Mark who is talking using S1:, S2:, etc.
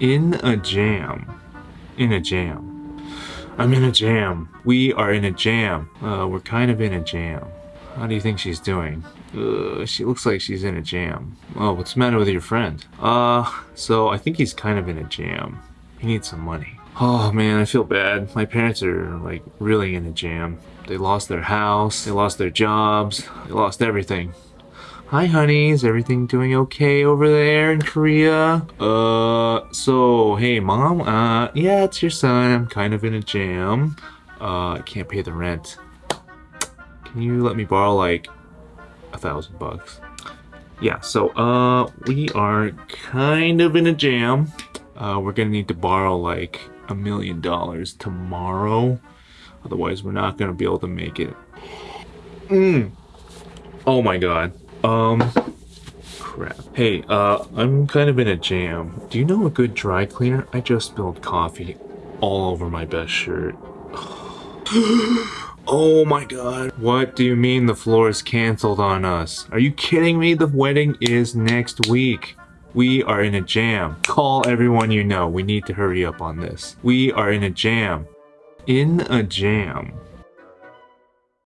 S1: In a jam. In a jam. I'm in a jam. We are in a jam. Uh, we're kind of in a jam. How do you think she's doing? Uh, she looks like she's in a jam. Oh, what's the matter with your friend? Uh, so I think he's kind of in a jam. He needs some money. Oh man, I feel bad. My parents are like really in a jam. They lost their house, they lost their jobs, they lost everything. Hi honey, is everything doing okay over there in Korea? Uh, so, hey mom, uh, yeah, it's your son. I'm kind of in a jam. Uh, I can't pay the rent. Can you let me borrow like a thousand bucks? Yeah, so, uh, we are kind of in a jam. Uh, we're gonna need to borrow like a million dollars tomorrow. Otherwise, we're not gonna be able to make it. Mm. Oh my god. Um, crap. Hey, uh, I'm kind of in a jam. Do you know a good dry cleaner? I just spilled coffee all over my best shirt. oh my god. What do you mean the floor is canceled on us? Are you kidding me? The wedding is next week. We are in a jam. Call everyone you know. We need to hurry up on this. We are in a jam. In a jam.